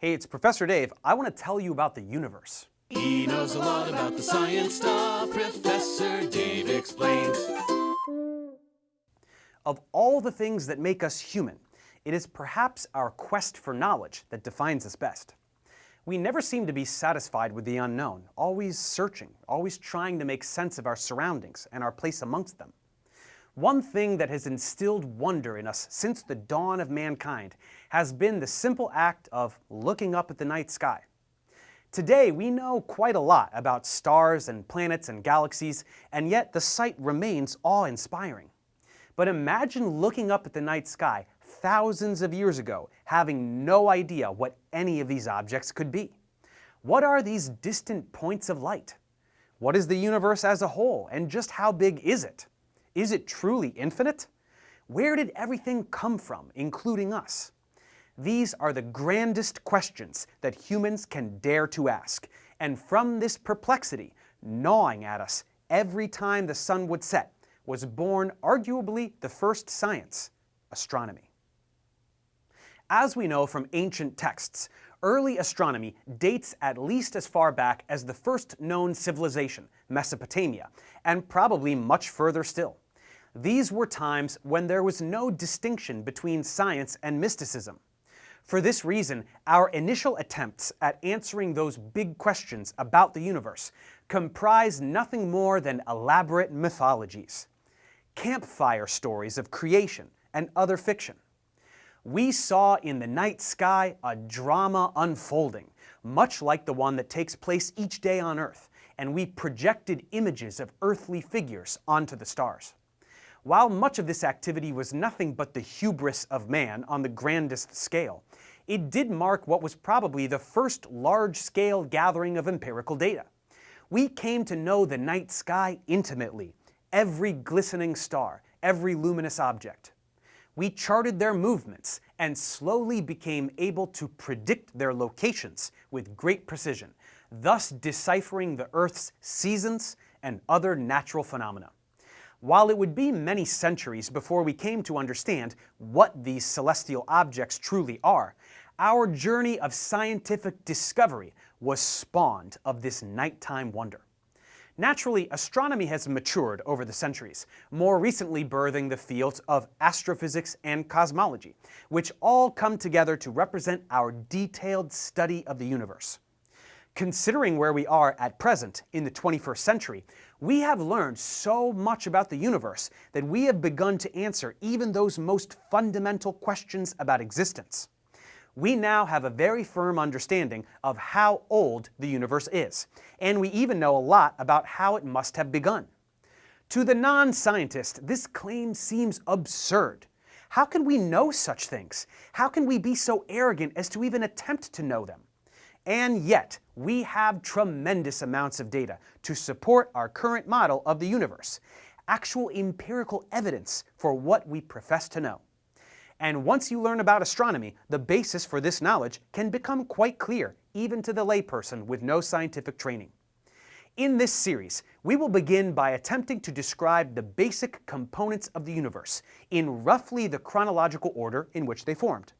Hey, it's Professor Dave. I want to tell you about the universe. He knows a lot about the science stuff. Professor Dave explains. Of all the things that make us human, it is perhaps our quest for knowledge that defines us best. We never seem to be satisfied with the unknown, always searching, always trying to make sense of our surroundings and our place amongst them. One thing that has instilled wonder in us since the dawn of mankind has been the simple act of looking up at the night sky. Today, we know quite a lot about stars and planets and galaxies, and yet the sight remains awe-inspiring. But imagine looking up at the night sky thousands of years ago, having no idea what any of these objects could be. What are these distant points of light? What is the universe as a whole, and just how big is it? Is it truly infinite? Where did everything come from, including us? These are the grandest questions that humans can dare to ask, and from this perplexity, gnawing at us every time the sun would set, was born arguably the first science, astronomy. As we know from ancient texts, early astronomy dates at least as far back as the first known civilization, Mesopotamia, and probably much further still. These were times when there was no distinction between science and mysticism. For this reason, our initial attempts at answering those big questions about the universe comprise nothing more than elaborate mythologies, campfire stories of creation and other fiction we saw in the night sky a drama unfolding, much like the one that takes place each day on Earth, and we projected images of earthly figures onto the stars. While much of this activity was nothing but the hubris of man on the grandest scale, it did mark what was probably the first large-scale gathering of empirical data. We came to know the night sky intimately, every glistening star, every luminous object we charted their movements and slowly became able to predict their locations with great precision, thus deciphering the Earth's seasons and other natural phenomena. While it would be many centuries before we came to understand what these celestial objects truly are, our journey of scientific discovery was spawned of this nighttime wonder. Naturally, astronomy has matured over the centuries, more recently birthing the fields of astrophysics and cosmology, which all come together to represent our detailed study of the universe. Considering where we are at present in the 21st century, we have learned so much about the universe that we have begun to answer even those most fundamental questions about existence we now have a very firm understanding of how old the universe is, and we even know a lot about how it must have begun. To the non-scientist, this claim seems absurd. How can we know such things? How can we be so arrogant as to even attempt to know them? And yet, we have tremendous amounts of data to support our current model of the universe, actual empirical evidence for what we profess to know. And once you learn about astronomy, the basis for this knowledge can become quite clear, even to the layperson with no scientific training. In this series, we will begin by attempting to describe the basic components of the universe in roughly the chronological order in which they formed.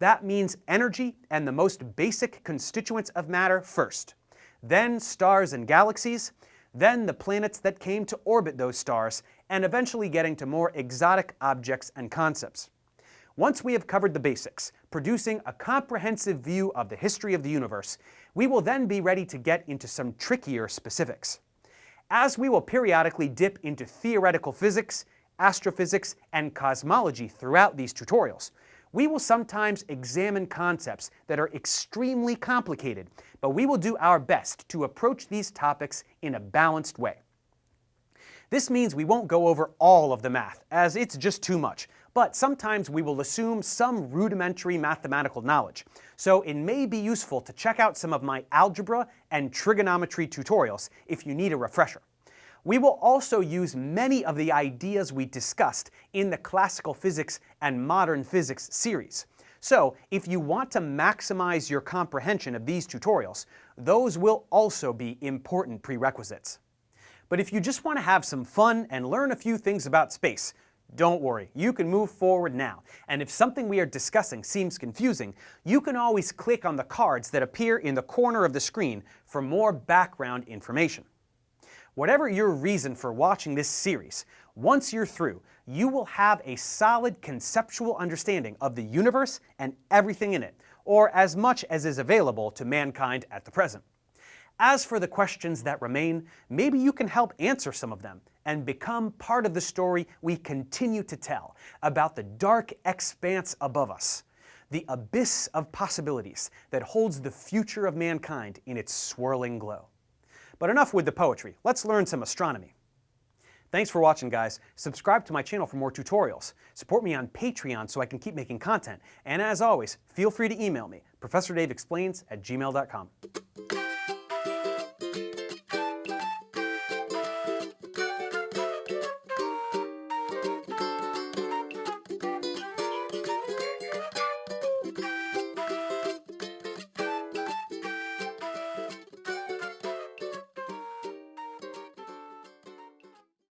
That means energy and the most basic constituents of matter first, then stars and galaxies, then the planets that came to orbit those stars, and eventually getting to more exotic objects and concepts. Once we have covered the basics, producing a comprehensive view of the history of the universe, we will then be ready to get into some trickier specifics. As we will periodically dip into theoretical physics, astrophysics, and cosmology throughout these tutorials, we will sometimes examine concepts that are extremely complicated, but we will do our best to approach these topics in a balanced way. This means we won't go over all of the math, as it's just too much, but sometimes we will assume some rudimentary mathematical knowledge, so it may be useful to check out some of my algebra and trigonometry tutorials if you need a refresher. We will also use many of the ideas we discussed in the Classical Physics and Modern Physics series. So, if you want to maximize your comprehension of these tutorials, those will also be important prerequisites. But if you just want to have some fun and learn a few things about space, Don't worry, you can move forward now, and if something we are discussing seems confusing, you can always click on the cards that appear in the corner of the screen for more background information. Whatever your reason for watching this series, once you're through, you will have a solid conceptual understanding of the universe and everything in it, or as much as is available to mankind at the present. As for the questions that remain, maybe you can help answer some of them and become part of the story we continue to tell about the dark expanse above us, the abyss of possibilities that holds the future of mankind in its swirling glow. But enough with the poetry, let's learn some astronomy. Thanks for watching guys. Subscribe to my channel for more tutorials. Support me on Patreon so I can keep making content. And as always, feel free to email me, ProfessorDaveExplains at gmail.com.